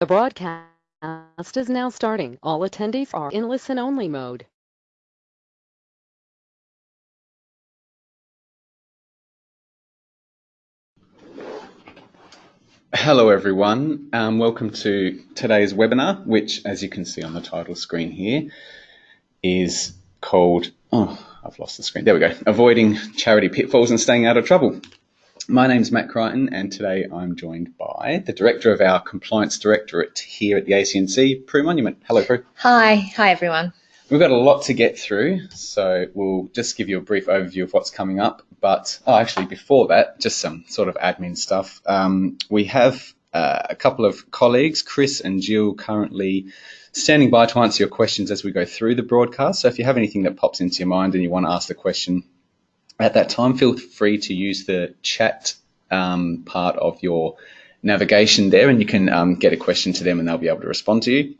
The broadcast is now starting. All attendees are in listen-only mode. Hello everyone, um, welcome to today's webinar, which as you can see on the title screen here, is called, oh, I've lost the screen, there we go, Avoiding Charity Pitfalls and Staying Out of Trouble. My name is Matt Crichton, and today I'm joined by the director of our compliance directorate here at the ACNC, Prue Monument. Hello, Prue. Hi, hi everyone. We've got a lot to get through, so we'll just give you a brief overview of what's coming up. But oh, actually, before that, just some sort of admin stuff. Um, we have uh, a couple of colleagues, Chris and Jill, currently standing by to answer your questions as we go through the broadcast. So if you have anything that pops into your mind and you want to ask the question, at that time, feel free to use the chat um, part of your navigation there and you can um, get a question to them and they'll be able to respond to you.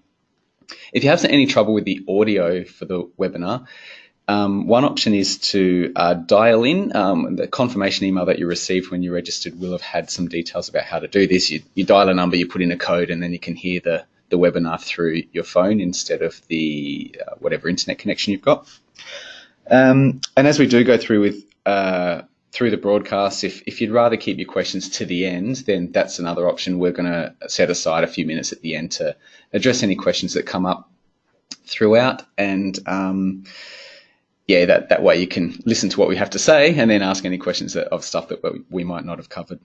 If you have any trouble with the audio for the webinar, um, one option is to uh, dial in. Um, the confirmation email that you received when you registered will have had some details about how to do this. You, you dial a number, you put in a code, and then you can hear the, the webinar through your phone instead of the uh, whatever internet connection you've got. Um, and as we do go through with uh, through the broadcast, if, if you'd rather keep your questions to the end, then that's another option. We're going to set aside a few minutes at the end to address any questions that come up throughout. And um, yeah, that, that way you can listen to what we have to say and then ask any questions that, of stuff that we might not have covered.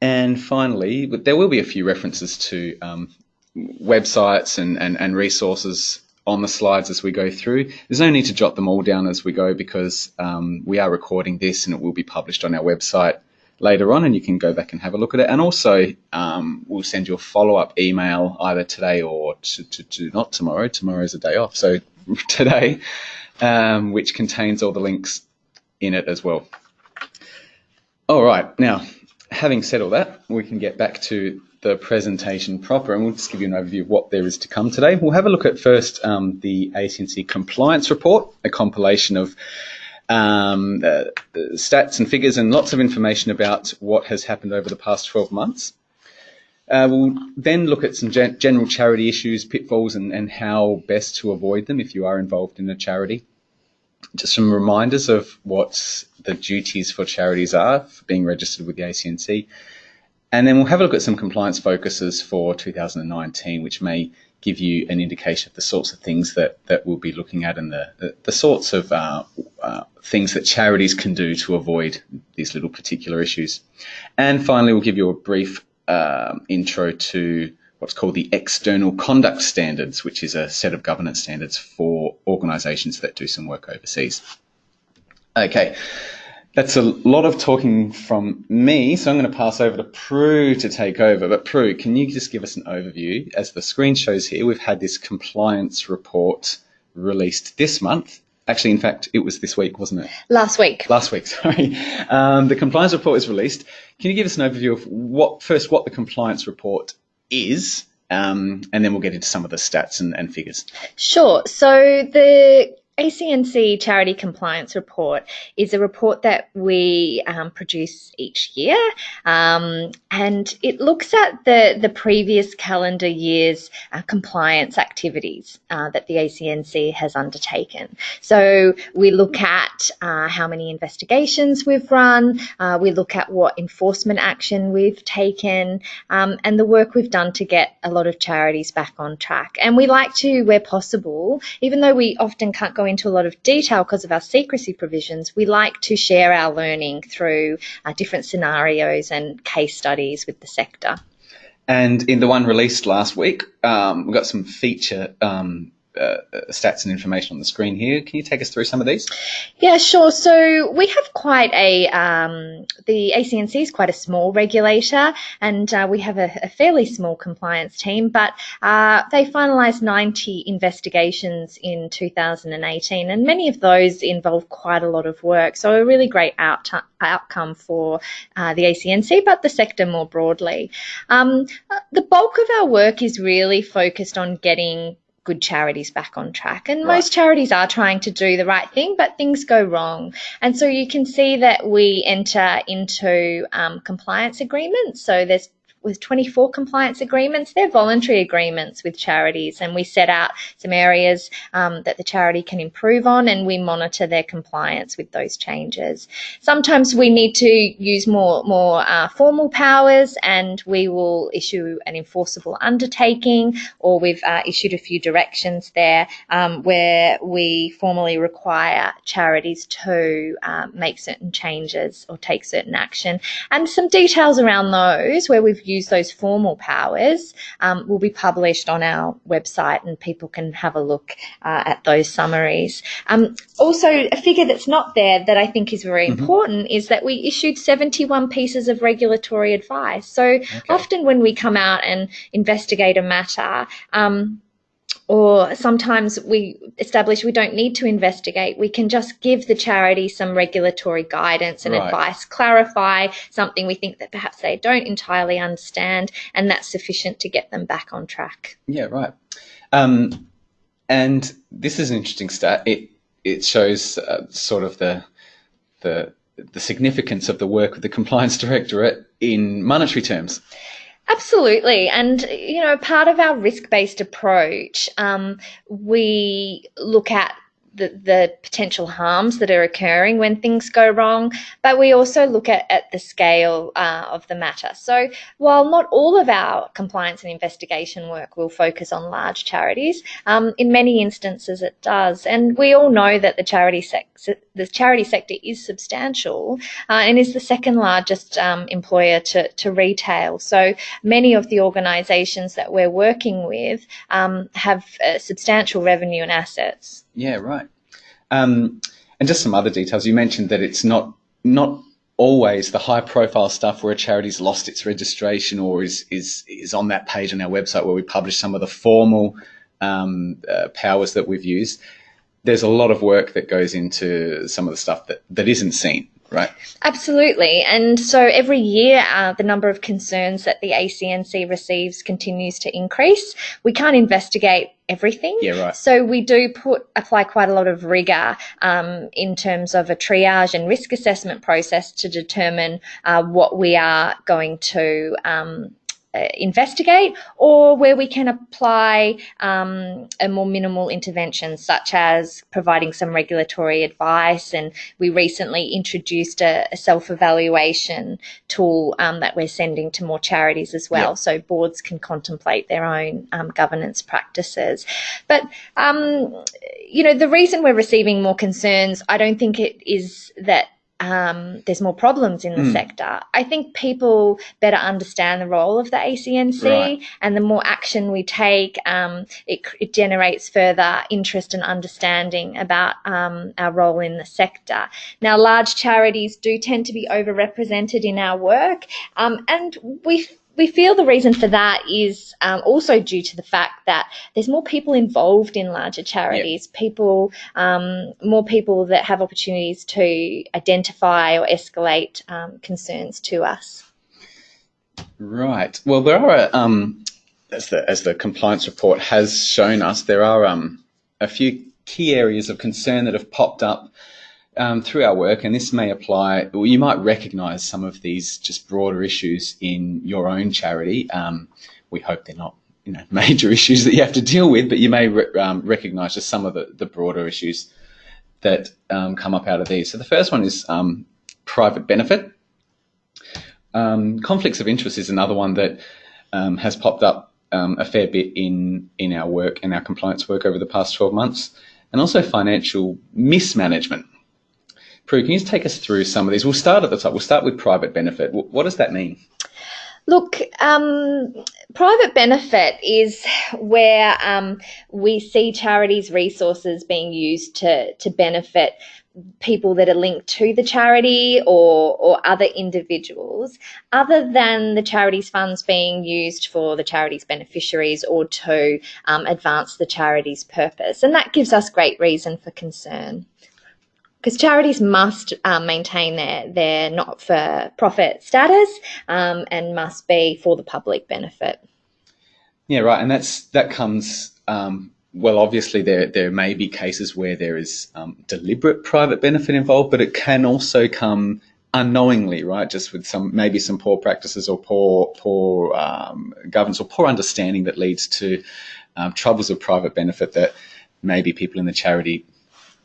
And finally, there will be a few references to um, websites and, and, and resources on the slides as we go through. There's no need to jot them all down as we go because um, we are recording this and it will be published on our website later on and you can go back and have a look at it. And also um, we'll send you a follow-up email either today or to, to, to not tomorrow. Tomorrow's a day off. So today, um, which contains all the links in it as well. All right. Now, having said all that, we can get back to the presentation proper, and we'll just give you an overview of what there is to come today. We'll have a look at first um, the ACNC compliance report, a compilation of um, uh, stats and figures and lots of information about what has happened over the past 12 months. Uh, we'll then look at some gen general charity issues, pitfalls, and, and how best to avoid them if you are involved in a charity. Just some reminders of what the duties for charities are for being registered with the ACNC and then we'll have a look at some compliance focuses for 2019, which may give you an indication of the sorts of things that, that we'll be looking at and the, the, the sorts of uh, uh, things that charities can do to avoid these little particular issues. And finally, we'll give you a brief uh, intro to what's called the External Conduct Standards, which is a set of governance standards for organisations that do some work overseas. Okay, that's a lot of talking from me, so I'm going to pass over to Prue to take over. But Prue, can you just give us an overview? As the screen shows here, we've had this compliance report released this month. Actually, in fact, it was this week, wasn't it? Last week. Last week, sorry. Um, the compliance report is released. Can you give us an overview of what first what the compliance report is, um, and then we'll get into some of the stats and, and figures. Sure. So the ACNC Charity Compliance Report is a report that we um, produce each year, um, and it looks at the, the previous calendar year's uh, compliance activities uh, that the ACNC has undertaken. So we look at uh, how many investigations we've run, uh, we look at what enforcement action we've taken, um, and the work we've done to get a lot of charities back on track. And we like to, where possible, even though we often can't go into a lot of detail because of our secrecy provisions, we like to share our learning through uh, different scenarios and case studies with the sector. And in the one released last week, um, we've got some feature um, uh, stats and information on the screen here. Can you take us through some of these? Yeah, sure. So we have quite a, um, the ACNC is quite a small regulator and uh, we have a, a, fairly small compliance team, but uh, they finalised 90 investigations in 2018 and many of those involve quite a lot of work. So a really great out outcome for uh, the ACNC, but the sector more broadly. Um, the bulk of our work is really focused on getting good charities back on track. And right. most charities are trying to do the right thing, but things go wrong. And so you can see that we enter into um, compliance agreements. So there's with 24 compliance agreements. They're voluntary agreements with charities, and we set out some areas um, that the charity can improve on, and we monitor their compliance with those changes. Sometimes we need to use more more uh, formal powers, and we will issue an enforceable undertaking, or we've uh, issued a few directions there um, where we formally require charities to uh, make certain changes or take certain action, and some details around those where we've used those formal powers um, will be published on our website, and people can have a look uh, at those summaries. Um, also, a figure that's not there that I think is very Mhm. important is that we issued 71 pieces of regulatory advice. So often when we come out and investigate a matter, um, or sometimes we establish we don't need to investigate. We can just give the charity some regulatory guidance and Right. advice, clarify something we think that perhaps they don't entirely understand, and that's sufficient to get them back on track. Yeah, right. Um, and this is an interesting stat. It it shows uh, sort of the the the significance of the work of the compliance directorate in monetary terms. Absolutely. And, you know, part of our risk based approach, um, we look at the, the potential harms that are occurring when things go wrong, but we also look at, at the scale uh, of the matter. So, while not all of our compliance and investigation work will focus on large charities, um, in many instances it does. And we all know that the charity, sec- the charity sector is substantial uh, and is the second largest um, employer to, to retail. So, many of the organisations that we're working with um, have uh, substantial revenue and assets. Yeah, right. Um, and just some other details. You mentioned that it's not not always the high profile stuff where a charity's lost its registration or is is is on that page on our website where we publish some of the formal um, uh, powers that we've used. There's a lot of work that goes into some of the stuff that, that isn't seen, right? Absolutely. And so every year, uh, the number of concerns that the ACNC receives continues to increase. We can't investigate everything. Yeah, right. So we do put apply quite a lot of rigor um, in terms of a triage and risk assessment process to determine uh, what we are going to um, investigate or where we can apply um, a more minimal intervention such as providing some regulatory advice. And we recently introduced a, a self-evaluation tool um, that we're sending to more charities as well. Yeah. so boards can contemplate their own um, governance practices. But um, you know the reason we're receiving more concerns i don't think it is that um, there's more problems in the Mm. sector. I think people better understand the role of the ACNC, Right. and the more action we take, um, it, it generates further interest and understanding about um, our role in the sector. Now, large charities do tend to be overrepresented in our work, um, and we we feel the reason for that is um, also due to the fact that there's more people involved in larger charities, people, um, more people that have opportunities to identify or escalate um, concerns to us. Right. Well, there are, um, as the as the compliance report has shown us, there are um, a few key areas of concern that have popped up um, through our work, and this may apply. Well, you might recognise some of these just broader issues in your own charity. Um, we hope they're not, you know, major issues that you have to deal with, but you may re- um, recognise just some of the, the broader issues that um, come up out of these. So the first one is um, private benefit. Um, conflicts of interest is another one that has popped up a fair bit in in our work and our compliance work over the past 12 months, and also financial mismanagement. Prue, can you just take us through some of these? We'll start at the top. We'll start with private benefit. What does that mean? Look, um, private benefit is where um, we see charities' resources being used to, to benefit people that are linked to the charity or, or other individuals, other than the charity's funds being used for the charity's beneficiaries or to um, advance the charity's purpose. And that gives us great reason for concern because charities must um, maintain their their not for profit status um, and must be for the public benefit. Yeah, right. And that's that comes. Um, well, obviously, there there may be cases where there is um, deliberate private benefit involved, but it can also come unknowingly, right? Just with some maybe some poor practices or poor poor um, governance or poor understanding that leads to um, troubles of private benefit that maybe people in the charity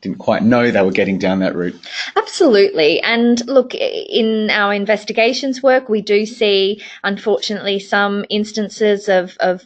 didn't quite know they were getting down that route. Absolutely. And look, in our investigations work, we do see, unfortunately, some instances of, of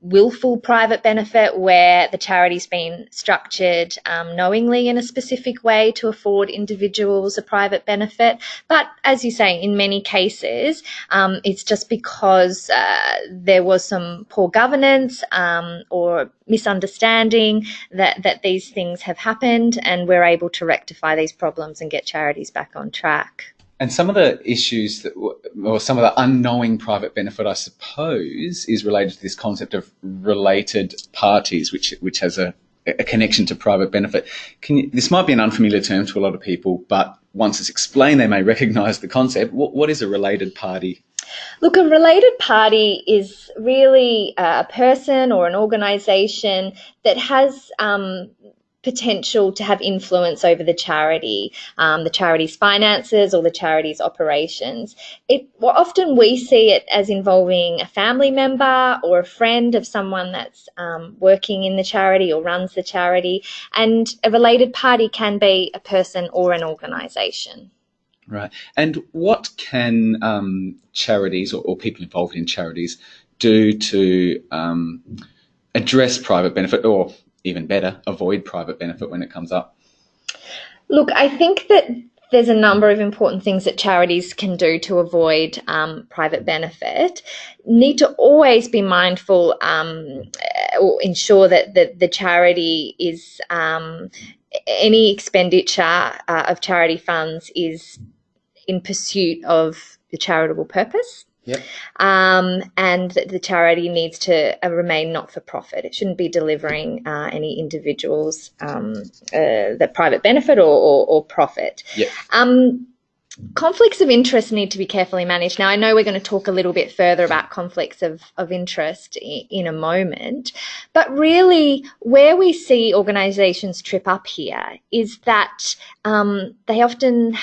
willful private benefit where the charity's been structured um, knowingly in a specific way to afford individuals a private benefit. But as you say, in many cases, um, it's just because uh, there was some poor governance um, or misunderstanding that, that these things have happened, and we're able to rectify these problems and get charities back on track. And some of the issues that, or some of the unknowing private benefit, I suppose, is related to this concept of related parties, which which has a, a connection to private benefit. You, this might be an unfamiliar term to a lot of people, but once it's explained, they may recognise the concept. What, what is a related party? Look, a related party is really a person or an organisation that has um, potential to have influence over the charity, um, the charity's finances or the charity's operations. It well, often we see it as involving a family member or a friend of someone that's um, working in the charity or runs the charity, and a related party can be a person or an organisation. Right. And what can um, charities or, or, people involved in charities do to um, address private benefit or even better, avoid private benefit when it comes up? Look, I think that there's a number of important things that charities can do to avoid um, private benefit. Need to always be mindful um, or ensure that the, the charity is um, any expenditure uh, of charity funds is in pursuit of the charitable purpose. Yep. Um, and the charity needs to uh, remain not for profit. It shouldn't be delivering uh, any individuals um, uh, the private benefit or, or, or profit. Yep. Um, conflicts of interest need to be carefully managed. Now, I know we're going to talk a little bit further about conflicts of, of interest in, in a moment, but really, where we see organizations trip up here is that um, they often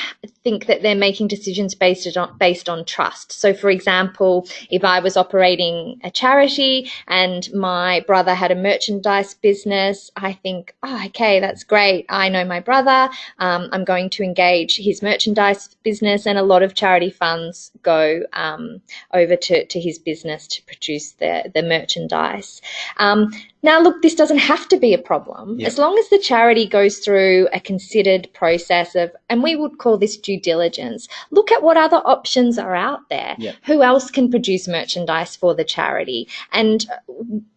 think that they're making decisions based on, based on trust. So, for example, if I was operating a charity and my brother had a merchandise business, I think, oh, okay, that's great. I know my brother. Um, I'm going to engage his merchandise business, and a lot of charity funds go um, over to, to his business to produce the, the merchandise. Um, now, look, this doesn't have to be a problem as long as the charity goes through a considered process of, and we would call this due diligence. Look at what other options are out there. Who else can produce merchandise for the charity? And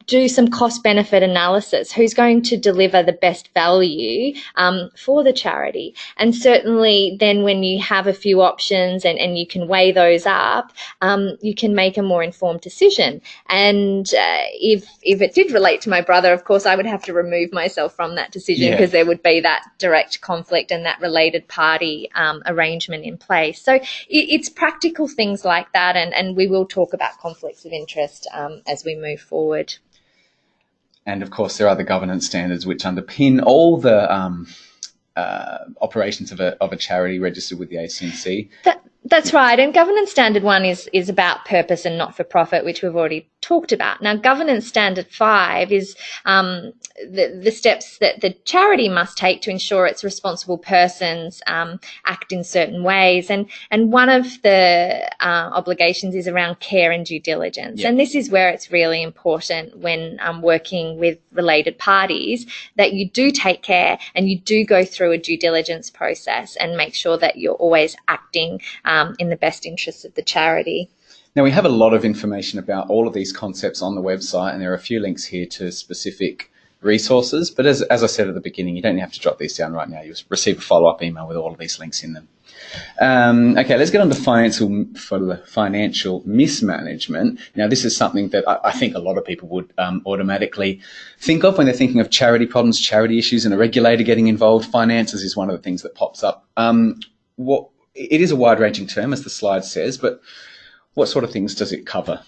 do some cost benefit analysis. Who's going to deliver the best value um, for the charity? And certainly, then when you have a few options and, and you can weigh those up, um, you can make a more informed decision. And uh, if if it did relate to my brother, of course, I would have to remove myself from that decision because yeah. there would be that direct conflict and that related party um, arrangement in place. So it, it's practical things like that, and, and we will talk about conflicts of interest um, as we move forward. And of course, there are the governance standards which underpin all the um, uh, operations of a, of a charity registered with the ACNC. That, that's right. And governance standard one is, is about purpose and not for profit, which we've already talked about. Now, governance standard five is um, the, the steps that the charity must take to ensure its responsible persons um, act in certain ways. And, and one of the uh, obligations is around care and due diligence. Yep. And this is where it's really important when um, working with related parties that you do take care and you do go through a due diligence process and make sure that you're always acting um, in the best interests of the charity. Now, we have a lot of information about all of these concepts on the website, and there are a few links here to specific resources. But as, as I said at the beginning, you don't have to jot these down right now. You'll receive a follow up email with all of these links in them. Um, okay, let's get on to financial financial mismanagement. Now, this is something that I, I think a lot of people would um, automatically think of when they're thinking of charity problems, charity issues, and a regulator getting involved. Finances is one of the things that pops up. Um, what it is a wide-ranging term, as the slide says, but what sort of things does it cover?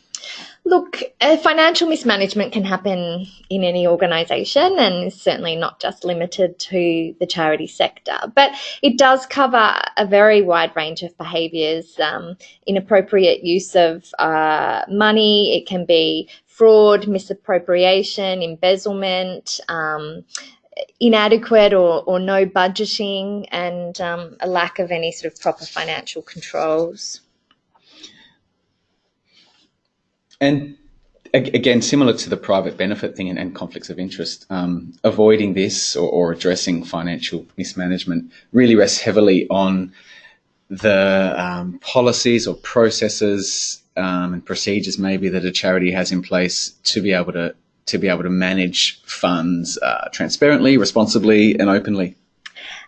Look, uh, financial mismanagement can happen in any organisation and is certainly not just limited to the charity sector, but it does cover a very wide range of behaviours. Um, inappropriate use of uh, money, it can be fraud, misappropriation, embezzlement. Um, inadequate or, or no budgeting and um, a lack of any sort of proper financial controls. And again, similar to the private benefit thing and, and conflicts of interest, um, avoiding this or, or, addressing financial mismanagement really rests heavily on the um, policies or processes um, and procedures maybe that a charity has in place to be able to to be able to manage funds uh, transparently, responsibly, and openly.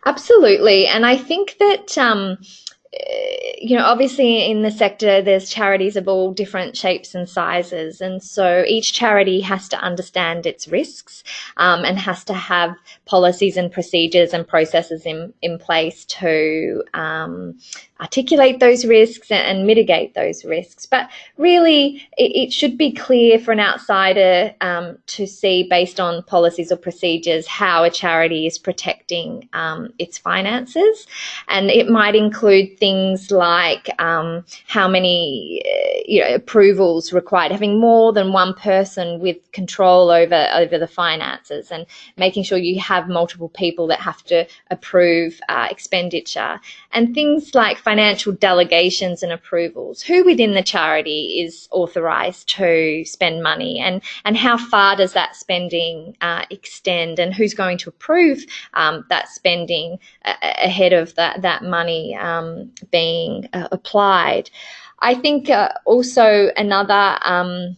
Absolutely, and I think that um, you know, obviously in the sector, there's charities of all different shapes and sizes. And so each charity has to understand its risks um, and has to have policies and procedures and processes in, in place to um, articulate those risks and, mitigate those risks. But really, it, it should be clear for an outsider um, to see, based on policies or procedures, how a charity is protecting um, its finances. And it might include things like um, how many uh, you know, approvals required, having more than one person with control over, over the finances, and making sure you have multiple people that have to approve uh, expenditure, and things like financial delegations and approvals. Who within the charity is authorised to spend money and, and how far does that spending uh, extend and who's going to approve um, that spending uh, ahead of that, that money um, being uh, applied. I think uh, also another um,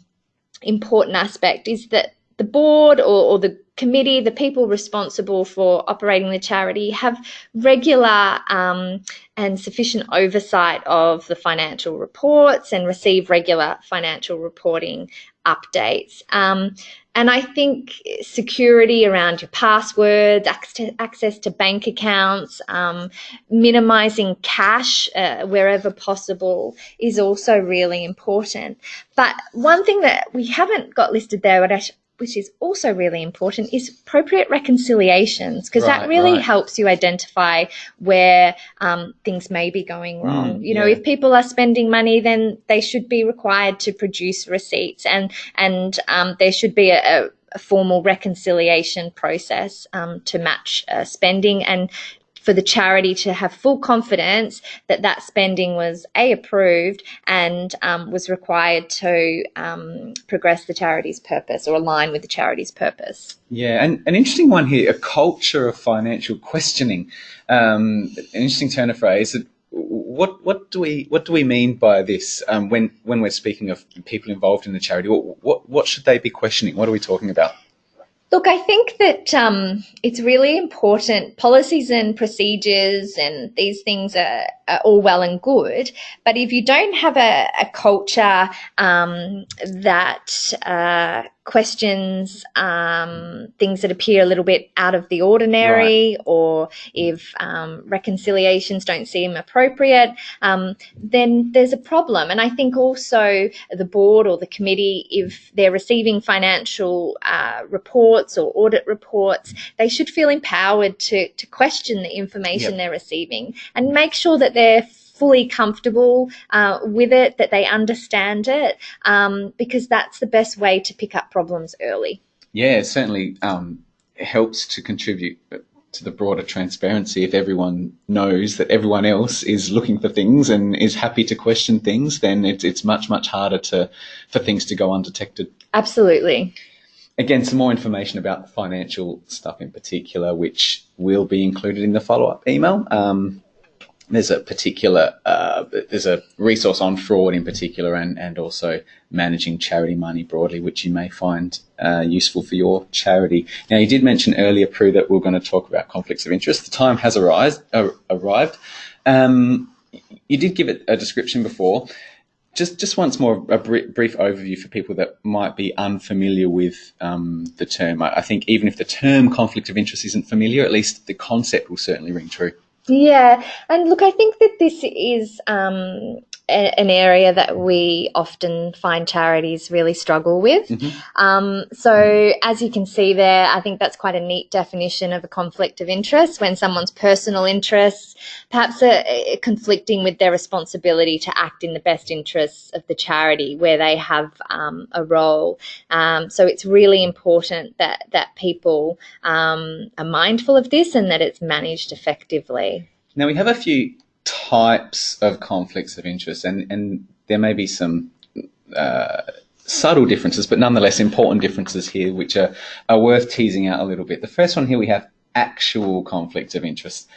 important aspect is that the board or, or the committee, the people responsible for operating the charity, have regular um, and sufficient oversight of the financial reports and receive regular financial reporting updates. Um, and I think security around your passwords, access to bank accounts, um, minimizing cash uh, wherever possible is also really important. But one thing that we haven't got listed there, but which is also really important, is appropriate reconciliations because right, that really right. helps you identify where um, things may be going wrong. Mm, you know, yeah. if people are spending money, then they should be required to produce receipts, and and um, there should be a, a formal reconciliation process um, to match uh, spending and for the charity to have full confidence that that spending was a approved and um, was required to um, progress the charity's purpose or align with the charity's purpose. Yeah, and an interesting one here: a culture of financial questioning. Um, an interesting turn of phrase. What what do we what do we mean by this um, when when we're speaking of people involved in the charity? What, what what should they be questioning? What are we talking about? Look, I think that um, it's really important. Policies and procedures and these things are, are, all well and good, but if you don't have a, a culture um, that uh, questions um, things that appear a little bit out of the ordinary, right. or if um, reconciliations don't seem appropriate, um, then there's a problem. And I think also the board or the committee, if they're receiving financial uh, reports or audit reports, they should feel empowered to, to question the information yep. they're receiving and make sure that they're fully comfortable uh, with it, that they understand it, um, because that's the best way to pick up problems early. Yeah, it certainly um, helps to contribute to the broader transparency if everyone knows that everyone else is looking for things and is happy to question things then it's, it's much much harder to for things to go undetected. Absolutely. Again some more information about financial stuff in particular which will be included in the follow-up email. Um, there's a particular uh, there's a resource on fraud in particular and and also managing charity money broadly which you may find uh, useful for your charity. Now you did mention earlier Prue that we are going to talk about conflicts of interest. The time has arise, uh, arrived. Um, you did give it a description before. Just just once more a brief overview for people that might be unfamiliar with um, the term. I, I think even if the term conflict of interest isn't familiar at least the concept will certainly ring true yeah, and look, I think that this is um, an area that we often find charities really struggle with. Mm-hmm. Um, so, as you can see there, I think that's quite a neat definition of a conflict of interest when someone's personal interests perhaps are, are conflicting with their responsibility to act in the best interests of the charity where they have um, a role. Um, so, it's really important that that people um, are mindful of this and that it's managed effectively. Now we have a few types of conflicts of interest, and, and there may be some uh, subtle differences, but nonetheless important differences here, which are, are worth teasing out a little bit. The first one here we have actual conflict of interest.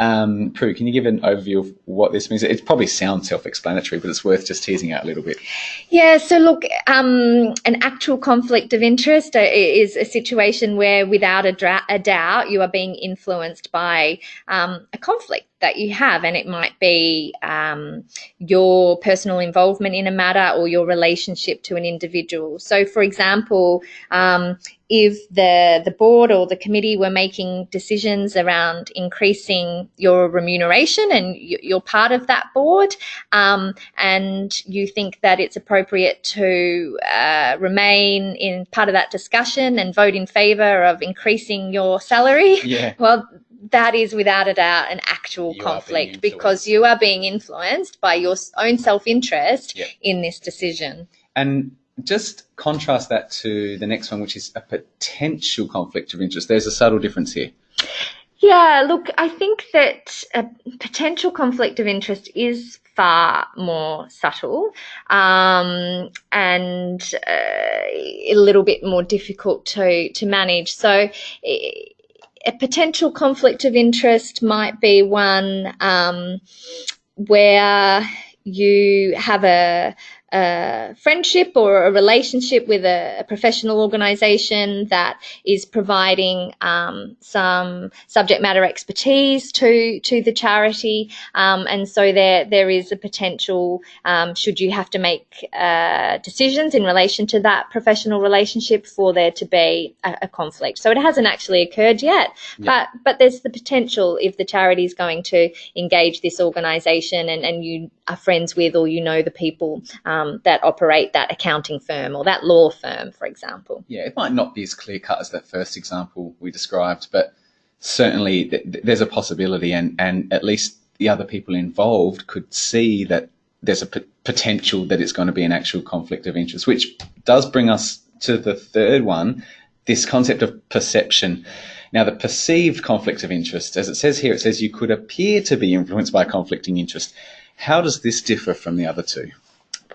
Um, Prue, can you give an overview of what this means? It probably sounds self-explanatory, but it's worth just teasing out a little bit. Yeah, so look, um, an actual conflict of interest uh, is a situation where, without a, a doubt, you are being influenced by um, a conflict that you have, and it might be um, your personal involvement in a matter or your relationship to an individual. So, for example, um, if the the board or the committee were making decisions around increasing your remuneration and you're part of that board, um, and you think that it's appropriate to uh, remain in part of that discussion and vote in favour of increasing your salary, Yeah. well, that is without a doubt an actual You conflict because you are being influenced by your own self interest Yep. in this decision. And just contrast that to the next one, which is a potential conflict of interest. There's a subtle difference here. Yeah, look, I think that a potential conflict of interest is far more subtle um, and uh, a little bit more difficult to, to manage. So, a potential conflict of interest might be one um, where you have a, a friendship or a relationship with a, a professional organization that is providing um, some subject matter expertise to to the charity, um, and so there there is a potential um, should you have to make uh, decisions in relation to that professional relationship for there to be a, a conflict. So it hasn't actually occurred yet, Yeah. but but there's the potential if the charity is going to engage this organisation and and you are friends with or you know the people um, that operate that accounting firm or that law firm, for example. Yeah, it might not be as clear cut as that first example we described, but certainly th- th- there's a possibility, and, and at least the other people involved could see that there's a p- potential that it's going to be an actual conflict of interest, which does bring us to the third one this concept of perception. Now, the perceived conflict of interest, as it says here, it says you could appear to be influenced by conflicting interest. How does this differ from the other two?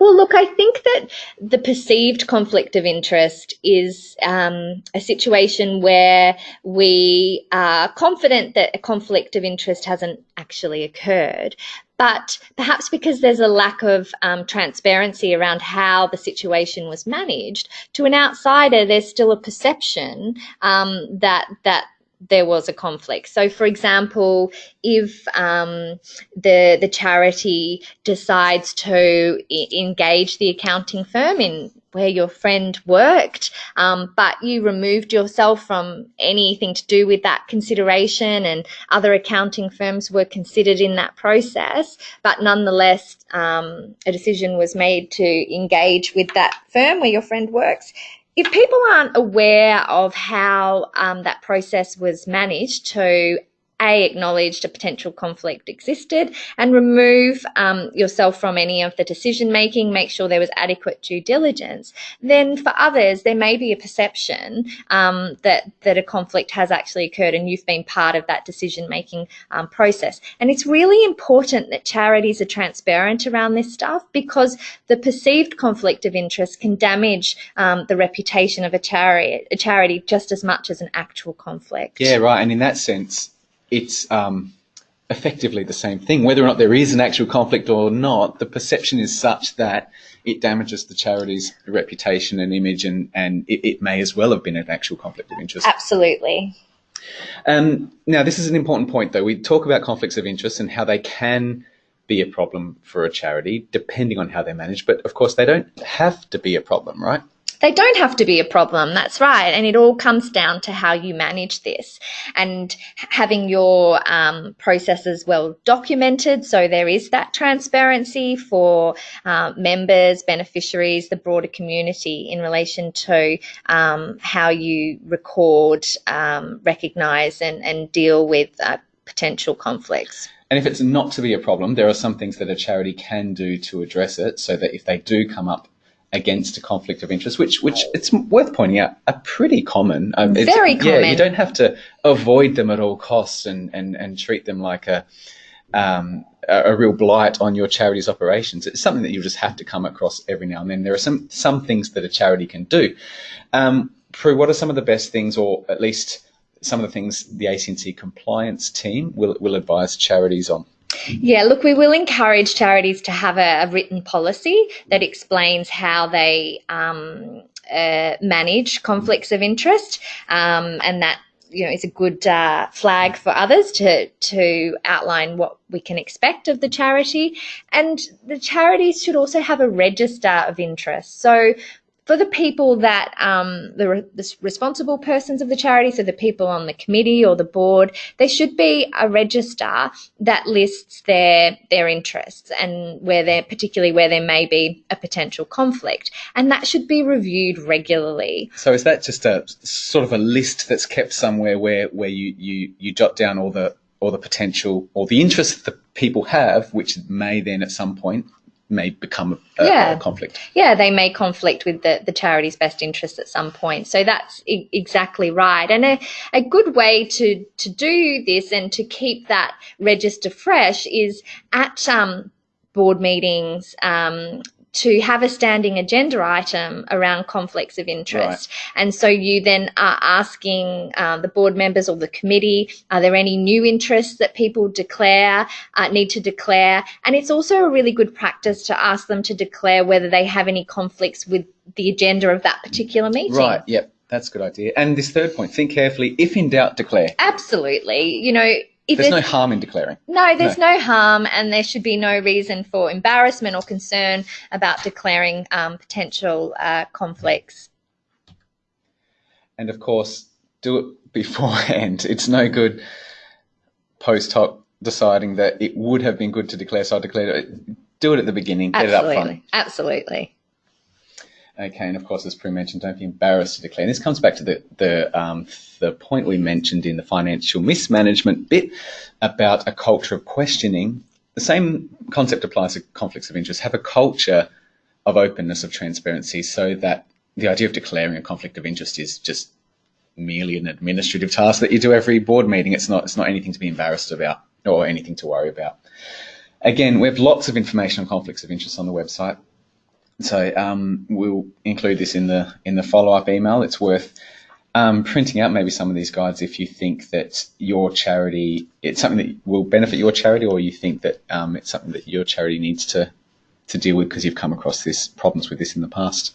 Well, look, I think that the perceived conflict of interest is um, a situation where we are confident that a conflict of interest hasn't actually occurred. But perhaps because there's a lack of um, transparency around how the situation was managed, to an outsider, there's still a perception um, that that there was a conflict. So, for example, if um, the the charity decides to engage the accounting firm in where your friend worked, um, but you removed yourself from anything to do with that consideration, and other accounting firms were considered in that process, but nonetheless, um, a decision was made to engage with that firm where your friend works if people aren't aware of how um, that process was managed to a acknowledge a potential conflict existed and remove um, yourself from any of the decision making make sure there was adequate due diligence then for others there may be a perception um, that that a conflict has actually occurred and you've been part of that decision making um, process and it's really important that charities are transparent around this stuff because the perceived conflict of interest can damage um, the reputation of a a charity just as much as an actual conflict. Yeah, right. And in that sense, it's um, effectively the same thing. Whether or not there is an actual conflict or not, the perception is such that it damages the charity's reputation and image, and, and it, it may as well have been an actual conflict of interest. Absolutely. Um, now, this is an important point, though. We talk about conflicts of interest and how they can be a problem for a charity, depending on how they're managed. But of course, they don't have to be a problem, right? They don't have to be a problem, that's right. And it all comes down to how you manage this and having your um, processes well documented so there is that transparency for uh, members, beneficiaries, the broader community in relation to um, how you record, um, recognise, and, and deal with uh, potential conflicts. And if it's not to be a problem, there are some things that a charity can do to address it so that if they do come up against a conflict of interest, which which it's worth pointing out are pretty common. Um, Very common. Yeah, you don't have to avoid them at all costs and and and treat them like a um, a, real blight on your charity's operations. It's something that you just have to come across every now and then. There are some some things that a charity can do. Um, Prue, what are some of the best things, or at least some of the things the ACNC compliance team will will advise charities on? Yeah, look, we will encourage charities to have a, a written policy that explains how they um, uh, manage conflicts of interest, um, and that you know is a good uh, flag for others to to outline what we can expect of the charity. And the charities should also have a register of interest. So for the people that um, the, re- the, responsible persons of the charity, so the people on the committee or the board, there should be a register that lists their their interests and where there, particularly where there may be a potential conflict, and that should be reviewed regularly. So is that just a sort of a list that's kept somewhere where where you you you jot down all the or the potential or the interests that the people have, which may then at some point may become a, yeah. a, conflict. Yeah, they may conflict with the, the charity's best interests at some point. So that's exactly right. And a, a good way to, to do this and to keep that register fresh is at um, board meetings, um, to have a standing agenda item around conflicts of interest. Right. And so you then are asking uh, the board members or the committee, are there any new interests that people declare, uh, need to declare? And it's also a really good practice to ask them to declare whether they have any conflicts with the agenda of that particular meeting. Right, yep. That's a good idea. And this third point, think carefully. If in doubt, declare. Absolutely. You know, if there's, no harm in declaring. No, there's no. no. harm, and there should be no reason for embarrassment or concern about declaring um, potential uh, conflicts. And of course, do it beforehand. It's no good post hoc deciding that it would have been good to declare, so I declared it. Do it at the beginning. Get Absolutely. it up front. Absolutely. Okay, and of course, as Prue mentioned, don't be embarrassed to declare. And this comes back to the the um, the point we mentioned in the financial mismanagement bit about a culture of questioning. The same concept applies to conflicts of interest. Have a culture of openness, of transparency, so that the idea of declaring a conflict of interest is just merely an administrative task that you do every board meeting. It's not it's not anything to be embarrassed about or anything to worry about. Again, we have lots of information on conflicts of interest on the website. So um, we'll include this in the in the follow up email. It's worth um, printing out maybe some of these guides if you think that your charity it's something that will benefit your charity, or you think that um, it's something that your charity needs to to deal with because you've come across this problems with this in the past.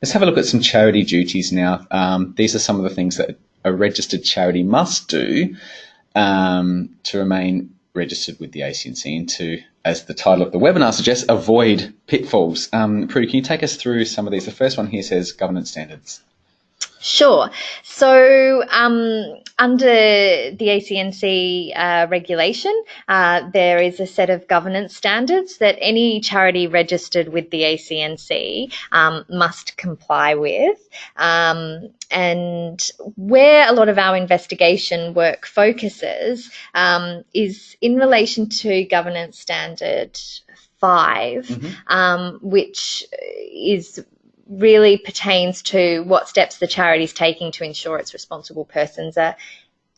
Let's have a look at some charity duties now. Um, these are some of the things that a registered charity must do um, to remain registered with the ACNC and to as the title of the webinar suggests, avoid pitfalls. Um, Prue, can you take us through some of these? The first one here says governance standards. Sure. So, um, under the ACNC uh, regulation, uh, there is a set of governance standards that any charity registered with the ACNC um, must comply with. Um, and where a lot of our investigation work focuses um, is in relation to governance standard 5 mm-hmm. Um, which is really pertains to what steps the charity is taking to ensure its responsible persons are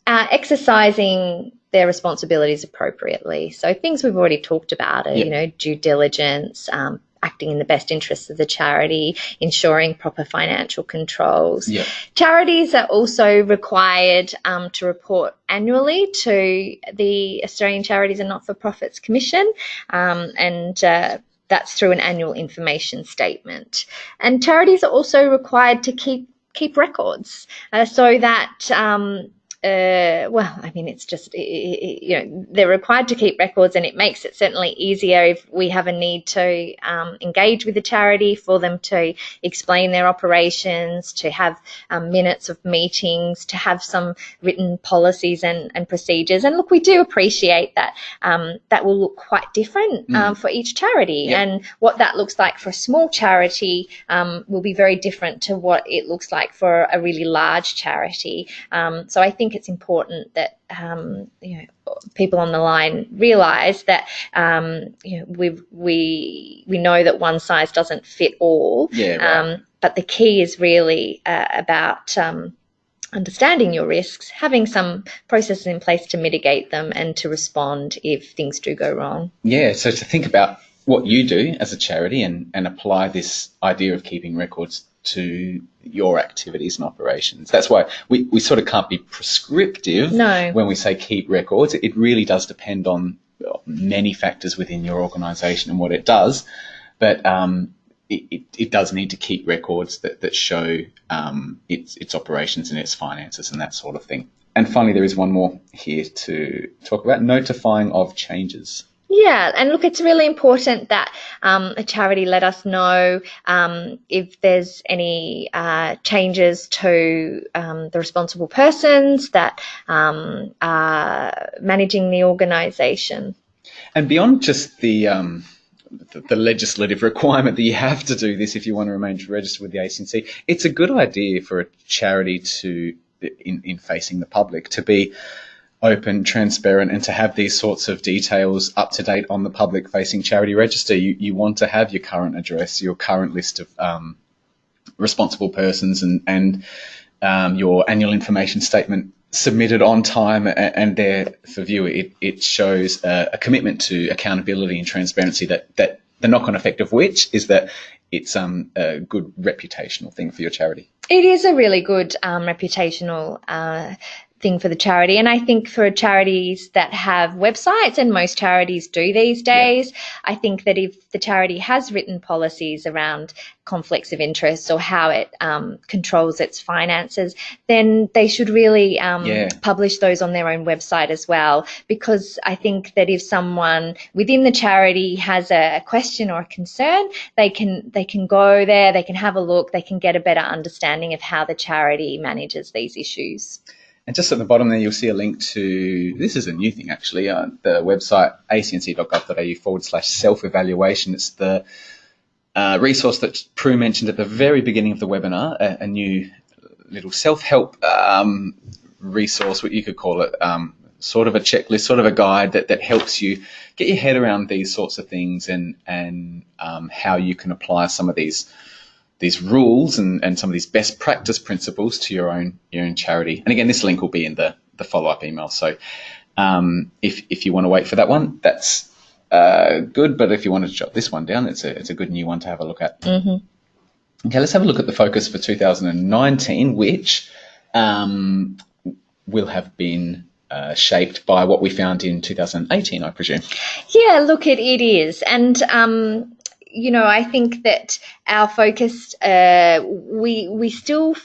uh, exercising their responsibilities appropriately. So things we've already talked about are, yep. you know, due diligence, um, acting in the best interests of the charity, ensuring proper financial controls. Yep. Charities are also required um, to report annually to the Australian Charities and Not for Profits Commission, um, and uh, that's through an annual information statement. And charities are also required to keep keep records uh, so that um, uh, well, I mean, it's just, you know, they're required to keep records and it makes it certainly easier if we have a need to um, engage with the charity for them to explain their operations, to have um, minutes of meetings, to have some written policies and, and procedures. And look, we do appreciate that um, that will look quite different mm. for each charity. Yep. And what that looks like for a small charity um, will be very different to what it looks like for a really large charity. Um, so I think it's important that um, you know people on the line realise that um, you know we we we know that one size doesn't fit all. Yeah. Right. Um, but the key is really uh, about um, understanding your risks, having some processes in place to mitigate them and to respond if things do go wrong. Yeah, so to think about what you do as a charity and, and apply this idea of keeping records to your activities and operations. That's why we, we sort of can't be prescriptive no. when we say keep records. It really does depend on many factors within your organisation and what it does. But um, it, it, it, does need to keep records that, that show um, its, its operations and its finances and that sort of thing. And finally, there is one more here to talk about notifying of changes. Yeah, and look, it's really important that um, a charity let us know um, if there's any uh, changes to um, the responsible persons that um, are managing the organisation. And beyond just the, um, the, the legislative requirement that you have to do this if you want to remain registered with the ACNC, it's a good idea for a charity to, in, in facing the public, to be open, transparent, and to have these sorts of details up to date on the public facing charity register. You, you want to have your current address, your current list of um, responsible persons, and, and um, your annual information statement submitted on time and there for view. It, it shows a, a commitment to accountability and transparency that, that the knock on effect of which is that it's um, a good reputational thing for your charity. It is a really good um, reputational uh, thing for the charity. And I think for charities that have websites, and most charities do these days, yeah. I think that if the charity has written policies around conflicts of interest or how it um, controls its finances, then they should really um, yeah. publish those on their own website as well. Because I think that if someone within the charity has a question or a concern, they can they can go there, they can have a look, they can get a better understanding of how the charity manages these issues. And just at the bottom there, you'll see a link to this is a new thing actually. Uh, the website acnc.gov.au forward slash self evaluation. It's the uh, resource that Prue mentioned at the very beginning of the webinar, a, a new little self help um, resource, what you could call it, um, sort of a checklist, sort of a guide that, that helps you get your head around these sorts of things and and um, how you can apply some of these these rules and, and some of these best practice principles to your own your own charity. And again, this link will be in the, the follow up email. So um, if if you want to wait for that one, that's uh, good. But if you want to jot this one down, it's a it's a good new one to have a look at. Mm-hmm. Okay, let's have a look at the focus for 2019, which um, will have been uh, shaped by what we found in 2018, I presume. Yeah, look, it, it is. And um, you know, I think that our focus, uh, we we still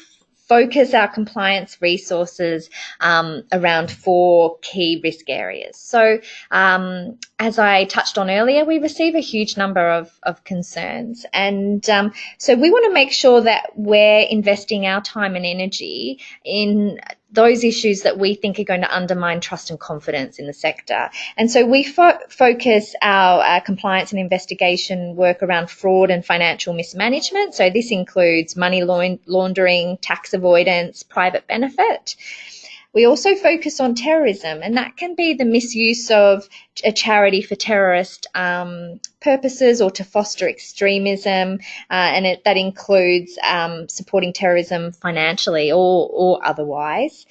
focus our compliance resources um, around four key risk areas. So, um, as I touched on earlier, we receive a huge number of, of concerns. And um, so, we want to make sure that we're investing our time and energy in those issues that we think are going to undermine trust and confidence in the sector. And so we fo- focus our, our, compliance and investigation work around fraud and financial mismanagement. So this includes money laundering, tax avoidance, private benefit. We also focus on terrorism, and that can be the misuse of a charity for terrorist um, purposes or to foster extremism, uh, and it, that includes um, supporting terrorism financially or, or otherwise.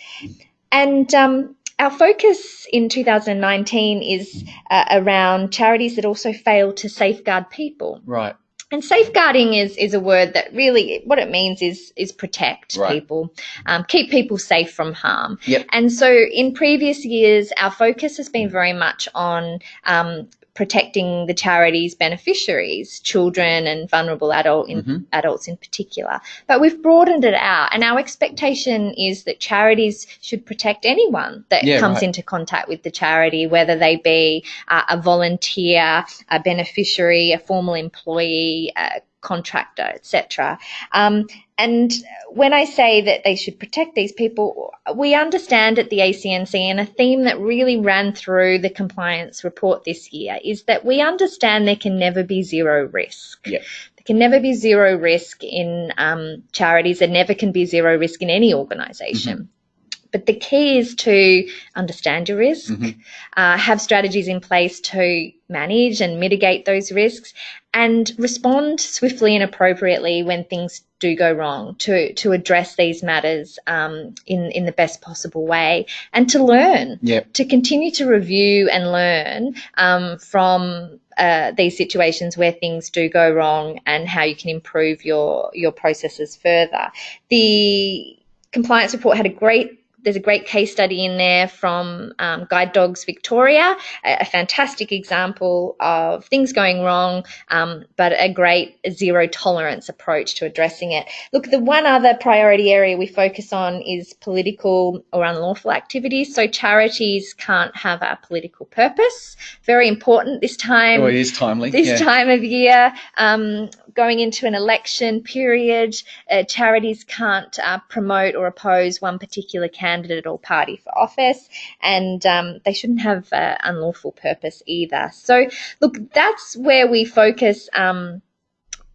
And um, our focus in 2019 is uh, around charities that also fail to safeguard people. Right. And safeguarding is is a word that really what it means is is protect right. people, um, keep people safe from harm. Yep. And so in previous years, our focus has been very much on um, protecting the charity's beneficiaries, children and vulnerable adult in, Mhm. adults in particular. But we've broadened it out, and our expectation is that charities should protect anyone that Yeah, comes right. into contact with the charity, whether they be uh, a volunteer, a beneficiary, a formal employee, a contractor, etc. Um, and when I say that they should protect these people, we understand at the ACNC, and a theme that really ran through the compliance report this year is that we understand there can never be zero risk. Yeah. There can never be zero risk in um, charities. There never can be zero risk in any organisation. But the key is to understand your risk, Mhm. uh, have strategies in place to manage and mitigate those risks, and respond swiftly and appropriately when things do go wrong to, to address these matters um, in, in the best possible way and to learn Yep. to continue to review and learn um, from uh, these situations where things do go wrong and how you can improve your your processes further. The compliance report had a great there's a great case study in there from um, Guide Dogs Victoria, a, a fantastic example of things going wrong, um, but a great zero tolerance approach to addressing it. Look, the one other priority area we focus on is political or unlawful activities. So charities can't have a political purpose. Very important this time Oh, it is timely. this yeah. time of year, um, going into an election period, uh, charities can't uh, promote or oppose one particular candidate or party for office, and um, they shouldn't have uh, unlawful purpose either. So, look, that's where we focus. Um,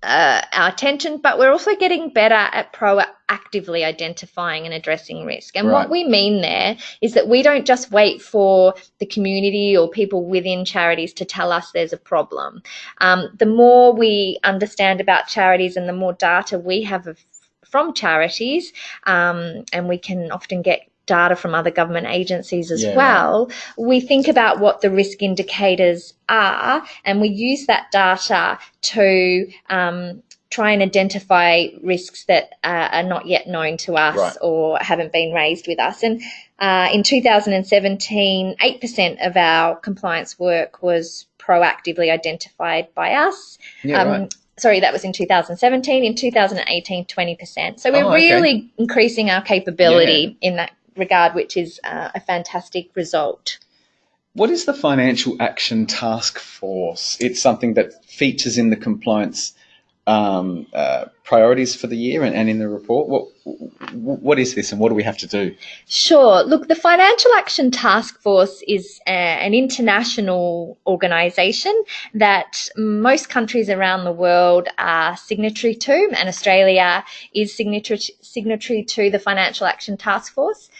uh, our attention, but we're also getting better at proactively identifying and addressing risk. And Right. what we mean there is that we don't just wait for the community or people within charities to tell us there's a problem. Um, the more we understand about charities and the more data we have of, from charities, um, and we can often get data from other government agencies as Yeah, well, we think about what the risk indicators are and we use that data to um, try and identify risks that uh, are not yet known to us Right. or haven't been raised with us. And uh, in 2017, 8% of our compliance work was proactively identified by us. Yeah, Um, right. Sorry, that was in 2017. In 2018, 20%. So we're Oh, okay. really increasing our capability in that regard, which is uh, a fantastic result. What is the Financial Action Task Force? It's something that features in the compliance um, uh, priorities for the year and, and in the report. What what is this, and what do we have to do? Sure. Look, the Financial Action Task Force is a, an international organisation that most countries around the world are signatory to, and Australia is signatory, signatory to the Financial Action Task Force.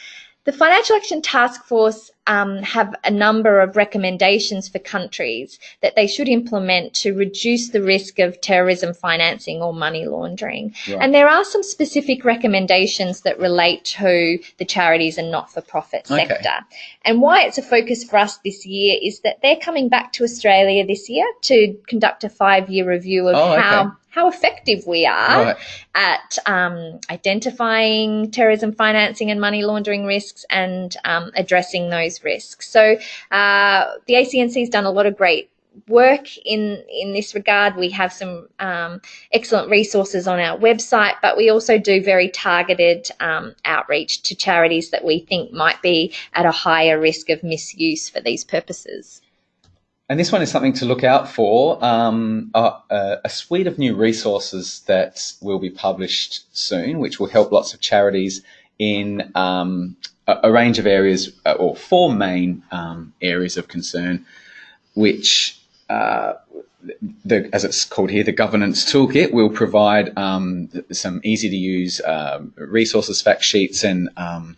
The Financial Action Task Force um, have a number of recommendations for countries that they should implement to reduce the risk of terrorism financing or money laundering. Right. And there are some specific recommendations that relate to the charities and not for profit Okay. sector. And why it's a focus for us this year is that they're coming back to Australia this year to conduct a five year review of Oh, okay. how, how effective we are Right. at um, identifying terrorism financing and money laundering risks and um, addressing those risks. So uh, the ACNC has done a lot of great work in in this regard. We have some um, excellent resources on our website, but we also do very targeted um, outreach to charities that we think might be at a higher risk of misuse for these purposes. And this one is something to look out for. Um, a, a, a suite of new resources that will be published soon, which will help lots of charities in um, a, a range of areas, uh, or four main um, areas of concern, which uh, the, as it's called here, the governance toolkit will provide um, some easy to use um, resources, fact sheets, and um,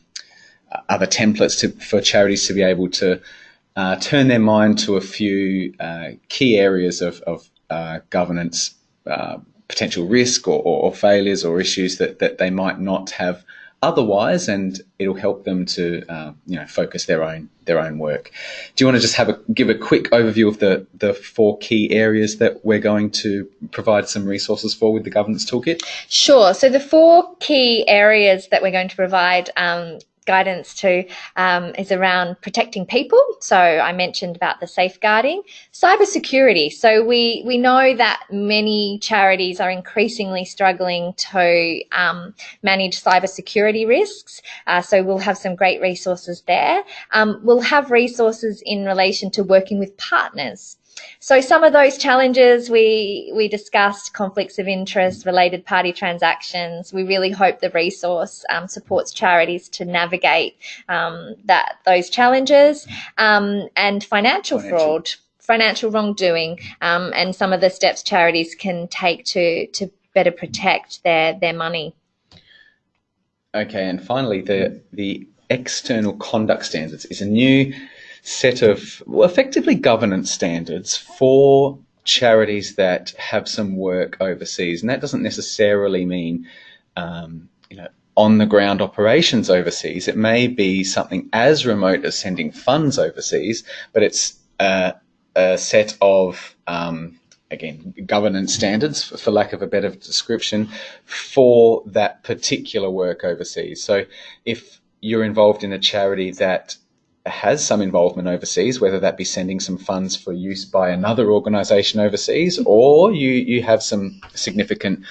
other templates to, for charities to be able to uh, turn their mind to a few uh, key areas of, of uh, governance, uh, potential risk or, or, or failures or issues that, that they might not have otherwise, and it'll help them to uh, you know focus their own their own work. Do you want to just have a give a quick overview of the the four key areas that we're going to provide some resources for with the governance toolkit? Sure. So the four key areas that we're going to provide um, guidance to um, is around protecting people. So I mentioned about the safeguarding, cybersecurity. So we we know that many charities are increasingly struggling to um, manage cybersecurity risks. Uh, so we'll have some great resources there. Um, we'll have resources in relation to working with partners. So some of those challenges we we discussed conflicts of interest, related party transactions. We really hope the resource um, supports charities to navigate um, that those challenges um, and financial, Financial. fraud, financial wrongdoing, um, and some of the steps charities can take to to better protect their their money. Okay, and finally, the the external conduct standards is a new set of well, effectively governance standards for charities that have some work overseas, and that doesn't necessarily mean um, you know on the ground operations overseas. It may be something as remote as sending funds overseas, but it's uh, a set of um, again governance standards, for, for lack of a better description, for that particular work overseas. So if you're involved in a charity that has some involvement overseas, whether that be sending some funds for use by another organisation overseas, or you, you have some significant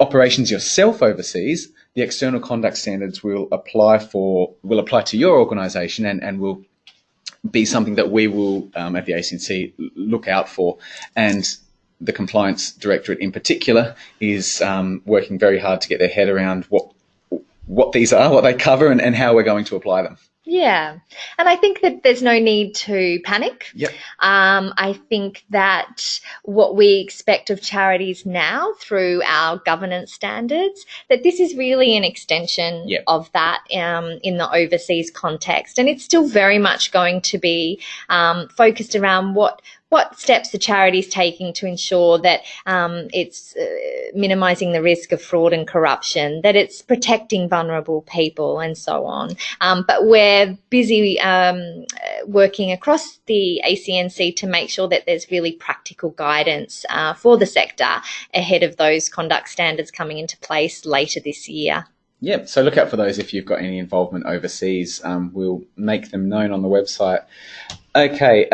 operations yourself overseas, the external conduct standards will apply for will apply to your organisation and, and will be something that we will um, at the ACNC look out for. And the compliance directorate in particular is um, working very hard to get their head around what what these are, what they cover, and, and how we're going to apply them. Yeah, and I think that there's no need to panic. Yep. Um, I think that what we expect of charities now through our governance standards, that this is really an extension Yep. of that um, in the overseas context, and it's still very much going to be um, focused around what what steps the charity is taking to ensure that um, it's uh, minimising the risk of fraud and corruption, that it's protecting vulnerable people, and so on. Um, but we're busy um, uh, working across the ACNC to make sure that there's really practical guidance uh, for the sector ahead of those conduct standards coming into place later this year. Yeah, so look out for those if you've got any involvement overseas. Um, we'll make them known on the website. Okay.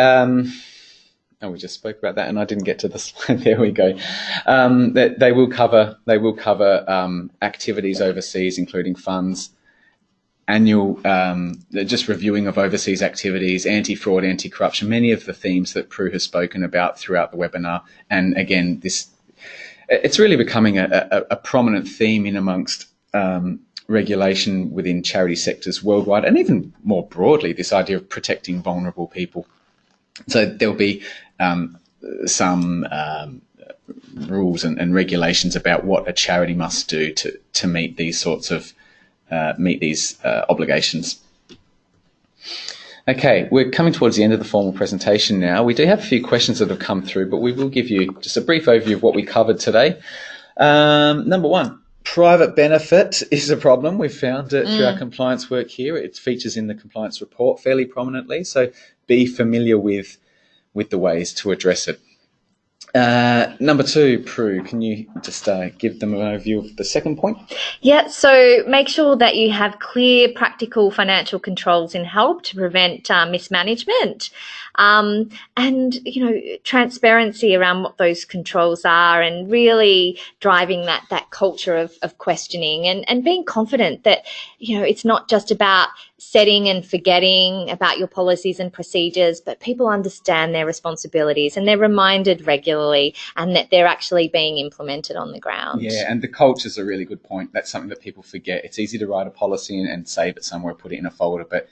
Oh, we just spoke about that, and I didn't get to the slide. There we go. Um, that they will cover they will cover um, activities overseas, including funds, annual um, just reviewing of overseas activities, anti-fraud, anti-corruption, many of the themes that Prue has spoken about throughout the webinar. And again, this it's really becoming a, a, a prominent theme in amongst um, regulation within charity sectors worldwide, and even more broadly, this idea of protecting vulnerable people. So there'll be um, some um, rules and, and regulations about what a charity must do to to meet these sorts of uh, meet these uh, obligations. Okay, we're coming towards the end of the formal presentation now. We do have a few questions that have come through, but we will give you just a brief overview of what we covered today. Um, number one, private benefit is a problem. We've found it through our compliance work here. It features in the compliance report fairly prominently, so be familiar with with the ways to address it. Uh, number two, Prue, can you just uh, give them an overview of the second point? Yeah, so make sure that you have clear, practical financial controls in help to prevent uh, mismanagement. Um, and, you know, transparency around what those controls are and really driving that, that culture of, of questioning and, and being confident that, you know, it's not just about setting and forgetting about your policies and procedures, but people understand their responsibilities and they're reminded regularly and that they're actually being implemented on the ground. Yeah, and the culture is a really good point. That's something that people forget. It's easy to write a policy and, and save it somewhere, put it in a folder, but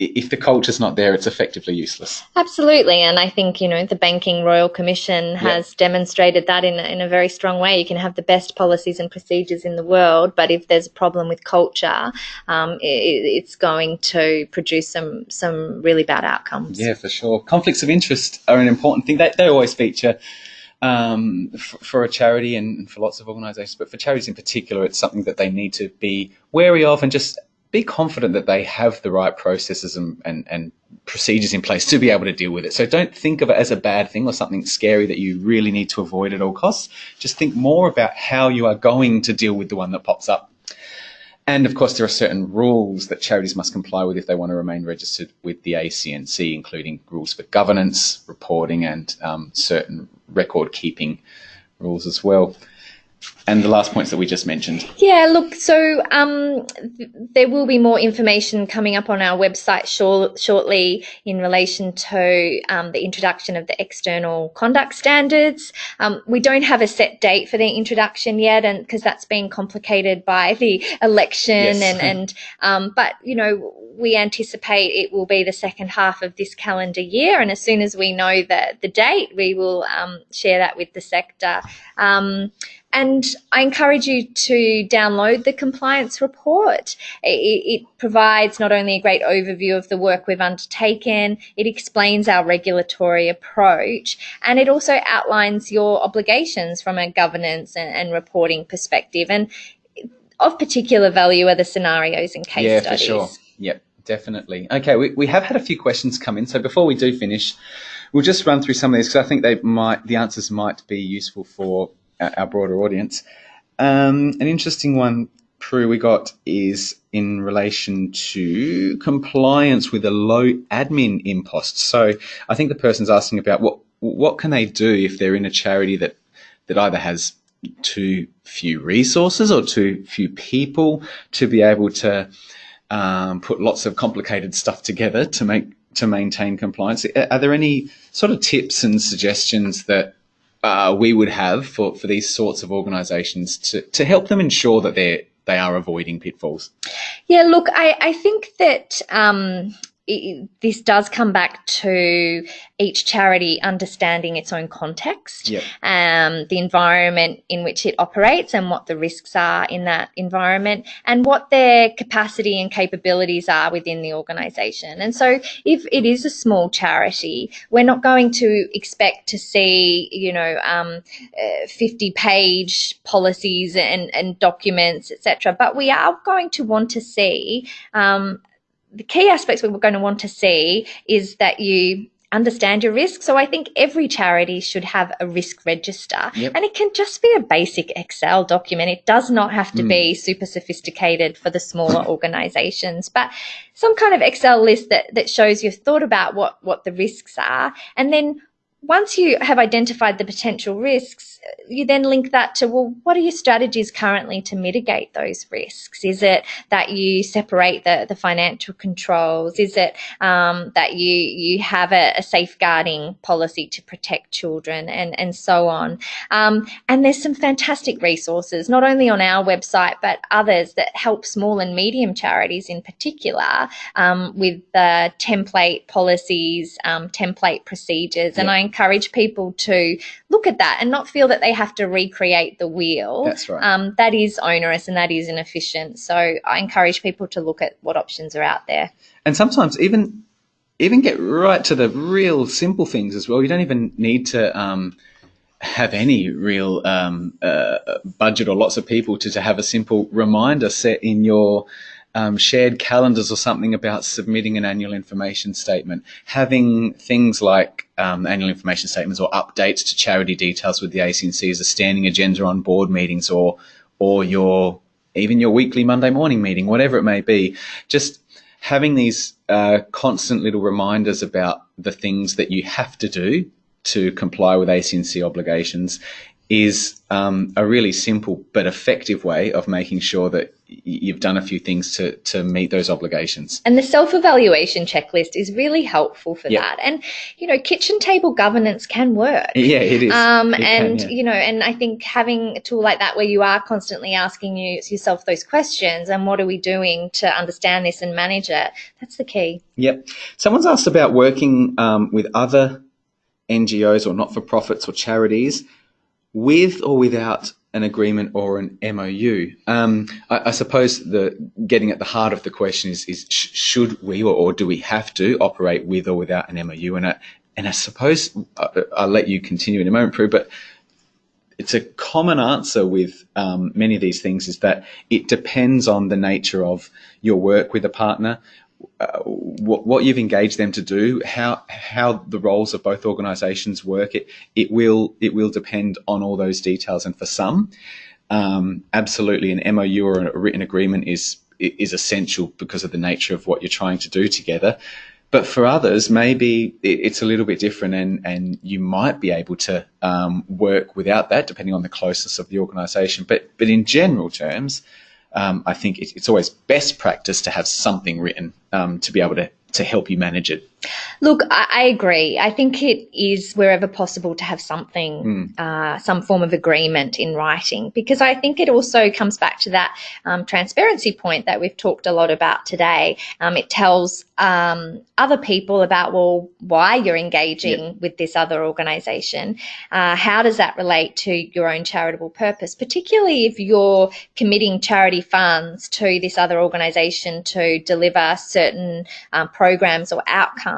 if the culture's not there, it's effectively useless. Absolutely, and I think you know the Banking Royal Commission has demonstrated that in in a very strong way. You can have the best policies and procedures in the world, but if there's a problem with culture, um, i it's going to produce some some really bad outcomes. Yeah, for sure. Conflicts of interest are an important thing. They, they always feature um, f- for a charity and for lots of organisations, but for charities in particular, it's something that they need to be wary of and just be confident that they have the right processes and, and, and procedures in place to be able to deal with it. So don't think of it as a bad thing or something scary that you really need to avoid at all costs. Just think more about how you are going to deal with the one that pops up. And of course, there are certain rules that charities must comply with if they want to remain registered with the ACNC, including rules for governance, reporting, and um, certain record keeping rules as well. And the last points that we just mentioned. Yeah, look, so um, th- there will be more information coming up on our website shor- shortly in relation to um, the introduction of the external conduct standards. Um, we don't have a set date for the introduction yet, and because that's been complicated by the election, Yes. and and um, but you know we anticipate it will be the second half of this calendar year, and as soon as we know the the date, we will um, share that with the sector. And I encourage you to download the compliance report. It, it provides not only a great overview of the work we've undertaken, it explains our regulatory approach, and it also outlines your obligations from a governance and, and reporting perspective. And of particular value are the scenarios and case yeah, studies. for sure. Yep, definitely. Okay, we, we have had a few questions come in. So before we do finish, we'll just run through some of these because I think they might the answers might be useful for our, broader audience. Um, an interesting one, Prue, we got is in relation to compliance with a low admin impost. So I think the person's asking about what what can they do if they're in a charity that that either has too few resources or too few people to be able to um, put lots of complicated stuff together to make to maintain compliance. Are there any sort of tips and suggestions that uh, we would have for, for these sorts of organisations to, to help them ensure that they're they are avoiding pitfalls? Yeah, look, I, I think that um, this does come back to each charity understanding its own context, Yep. um, the environment in which it operates, and what the risks are in that environment, and what their capacity and capabilities are within the organisation. And so, if it is a small charity, we're not going to expect to see, you know, um, uh, 50 page policies and, and documents, etc. But we are going to want to see um, the key aspects we're going to want to see is that you understand your risk. So I think every charity should have a risk register Yep. and it can just be a basic Excel document. It does not have to hmm. be super sophisticated for the smaller organizations, but some kind of Excel list that, that shows you've thought about what, what the risks are. And then once you have identified the potential risks, you then link that to, well, what are your strategies currently to mitigate those risks? Is it that you separate the, the financial controls? Is it um, that you, you have a, a safeguarding policy to protect children and, and so on? Um, and there's some fantastic resources, not only on our website, but others that help small and medium charities in particular um, with the template policies, um, template procedures. And. I encourage people to look at that and not feel that they have to recreate the wheel. That's right. Um, that is onerous and that is inefficient. So I encourage people to look at what options are out there. and sometimes even even get right to the real simple things as well. You don't even need to um, have any real um, uh, budget or lots of people to, to have a simple reminder set in your um, shared calendars or something about submitting an annual information statement. Having things like um, annual information statements or updates to charity details with the ACNC as a standing agenda on board meetings or or your even your weekly Monday morning meeting, whatever it may be. Just having these uh, constant little reminders about the things that you have to do to comply with ACNC obligations is um, a really simple but effective way of making sure that you've done a few things to, to meet those obligations. And the self evaluation checklist is really helpful for Yeah. that. And, you know, kitchen table governance can work. Yeah, it is. Um, It can, and yeah. you know, and I think having a tool like that where you are constantly asking you yourself those questions and what are we doing to understand this and manage it, that's the key. Yep. Someone's asked about working um, with other NGOs or not for profits or charities with or without an agreement or an MOU. Um, I, I suppose the getting at the heart of the question is, is sh- should we or, or do we have to operate with or without an MOU? And I, and I suppose I, I'll let you continue in a moment, Prue, but it's a common answer with um, many of these things is that it depends on the nature of your work with a partner, uh, what, what you've engaged them to do, how how the roles of both organisations work. It it will it will depend on all those details, and for some. um, absolutely an MOU or a written agreement is is essential because of the nature of what you're trying to do together. But for others, maybe it's a little bit different, and, and you might be able to um, work without that, depending on the closeness of the organisation. But but in general terms, um, I think it's always best practice to have something written um, to be able to to help you manage it. Look, I, I, agree. I think it is wherever possible to have something, mm. uh, some form of agreement in writing, because I think it also comes back to that um, transparency point that we've talked a lot about today. Um, it tells um, other people about, well, why you're engaging yep. with this other organisation. Uh, how does that relate to your own charitable purpose, particularly if you're committing charity funds to this other organisation to deliver certain um, programs or outcomes,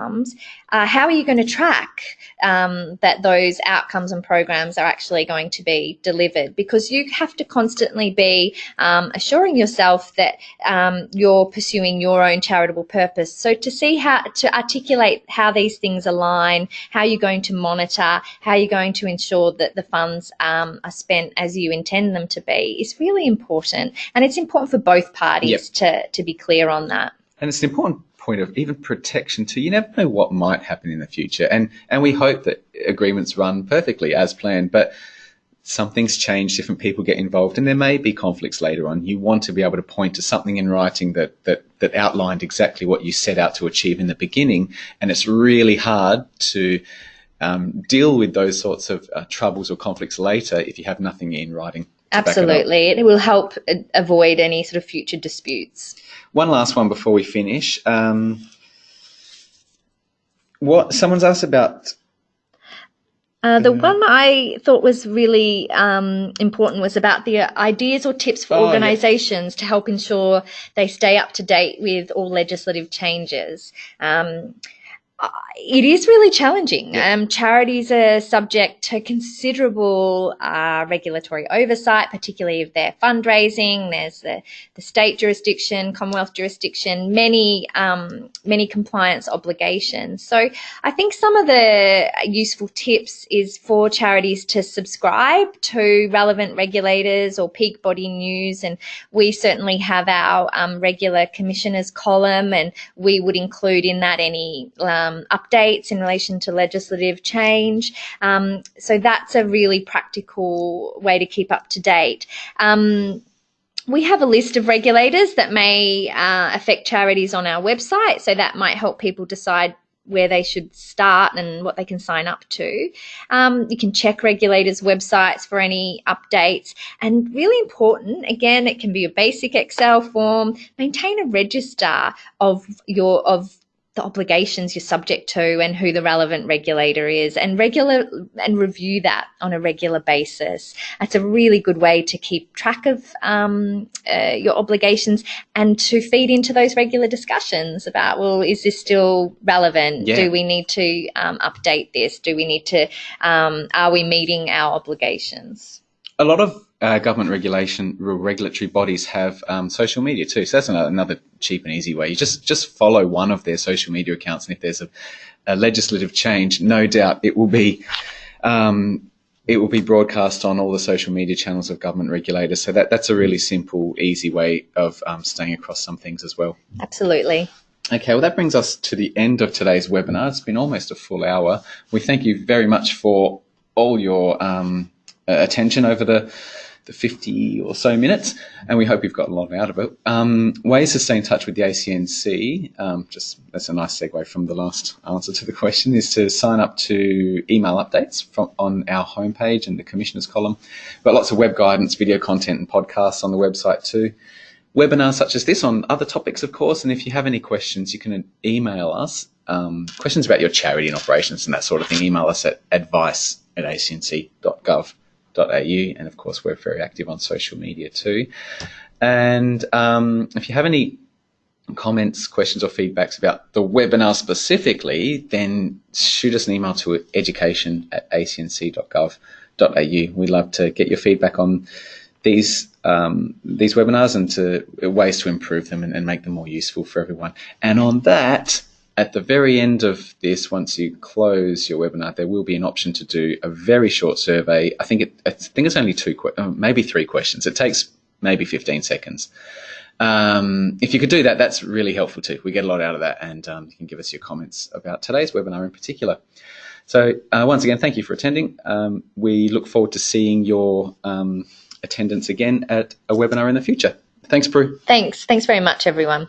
uh, how are you going to track um, that those outcomes and programs are actually going to be delivered? Because you have to constantly be um, assuring yourself that um, you're pursuing your own charitable purpose. So to see how to articulate how these things align, how you're going to monitor, how you're going to ensure that the funds um, are spent as you intend them to be is really important, and it's important for both parties yep. to to be clear on that. And it's an important point of even protection too. You never know what might happen in the future, and and we hope that agreements run perfectly as planned, but. Some things change, different people get involved, and there may be conflicts later on. You want to be able to point to something in writing that, that, that outlined exactly what you set out to achieve in the beginning, and it's really hard to um, deal with those sorts of uh, troubles or conflicts later if you have nothing in writing. Absolutely. It, it, will help avoid any sort of future disputes. One last one before we finish. Um, what someone's asked about. Uh, the uh, one I thought was really um, important was about the ideas or tips for oh, organisations yeah. to help ensure they stay up to date with all legislative changes. Um, it is really challenging. Yeah. Um, charities are subject to considerable uh, regulatory oversight, particularly if they're fundraising. There's the, the state jurisdiction, Commonwealth jurisdiction, many um, many compliance obligations. So I think some of the useful tips is for charities to subscribe to relevant regulators or peak body news, and we certainly have our um, regular commissioners column, and we would include in that any um, updates in relation to legislative change. Um, so that's a really practical way to keep up to date. Um, we have a list of regulators that may uh, affect charities on our website, so that might help people decide where they should start and what they can sign up to. Um, you can check regulators' websites for any updates. And really important, again, it can be a basic Excel form. Maintain a register of your of the obligations you're subject to and who the relevant regulator is and regular and review that on a regular basis. that's a really good way to keep track of um, uh, your obligations and to feed into those regular discussions about, well, is this still relevant? Yeah. Do we need to um, update this? Do we need to, um, are we meeting our obligations? A lot of uh, government regulation regulatory bodies have um, social media too. So that's another, another, cheap and easy way. You just just follow one of their social media accounts, and if there's a, a legislative change, no doubt it will be. Um, it will be broadcast on all the social media channels of government regulators. So that, that's a really simple, easy way of um, staying across some things as well. Absolutely. Okay, well, that brings us to the end of today's webinar. It's been almost a full hour. We thank you very much for all your um, attention over the the 50 or so minutes, and we hope you've got a lot out of it. Um, ways to stay in touch with the ACNC, um, just that's a nice segue from the last answer to the question, is to sign up to email updates from on our homepage and the Commissioners column. We've got lots of web guidance, video content, and podcasts on the website too. Webinars such as this on other topics, of course, and if you have any questions, you can email us. Um, questions about your charity and operations and that sort of thing, email us at advice at acnc.gov and of course we're very active on social media too. And um, if you have any comments, questions, or feedbacks about the webinar specifically, then shoot us an email to education at acnc.gov.au. We'd love to get your feedback on these um, these webinars and to ways to improve them and, and make them more useful for everyone. And on that, at the very end of this, once you close your webinar, there will be an option to do a very short survey. I think it, I think it's only two, uh, maybe three questions. It takes maybe 15 seconds. Um, if you could do that, that's really helpful too. We get a lot out of that, and um, you can give us your comments about today's webinar in particular. So, uh, once again, thank you for attending. Um, we look forward to seeing your um, attendance again at a webinar in the future. Thanks, Prue. Thanks. Thanks very much, everyone.